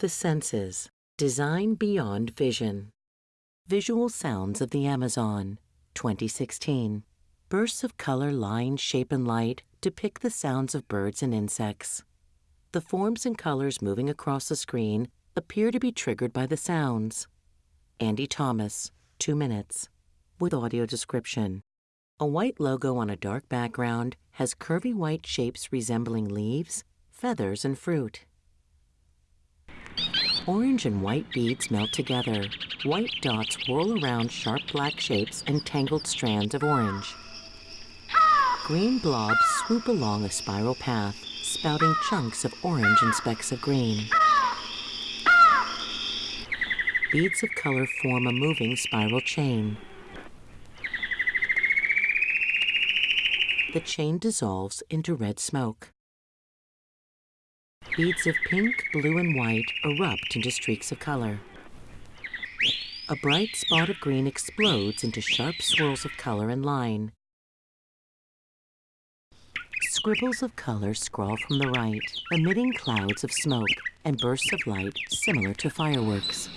The senses. Design beyond vision. Visual sounds of the Amazon. 2016. Bursts of color, line, shape, and light depict the sounds of birds and insects. The forms and colors moving across the screen appear to be triggered by the sounds. Andy Thomas, 2 minutes, with audio description. A white logo on a dark background has curvy white shapes resembling leaves, feathers, and fruit. Orange and white beads melt together. White dots whirl around sharp black shapes and tangled strands of orange. Green blobs swoop along a spiral path, spouting chunks of orange and specks of green. Beads of color form a moving spiral chain. The chain dissolves into red smoke. Beads of pink, blue, and white erupt into streaks of color. A bright spot of green explodes into sharp swirls of color and line. Scribbles of color scrawl from the right, emitting clouds of smoke and bursts of light similar to fireworks.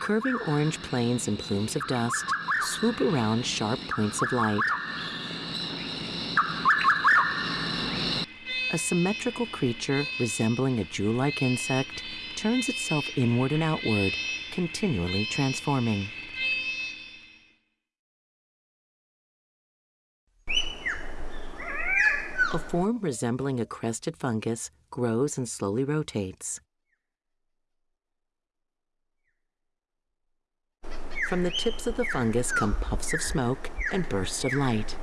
Curving orange planes and plumes of dust swoop around sharp points of light. A symmetrical creature resembling a jewel-like insect turns itself inward and outward, continually transforming. A form resembling a crested fungus grows and slowly rotates. From the tips of the fungus come puffs of smoke and bursts of light.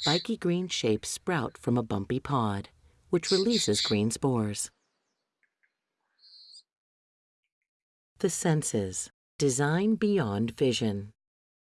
Spiky green shapes sprout from a bumpy pod, which releases green spores. The senses. Design beyond vision.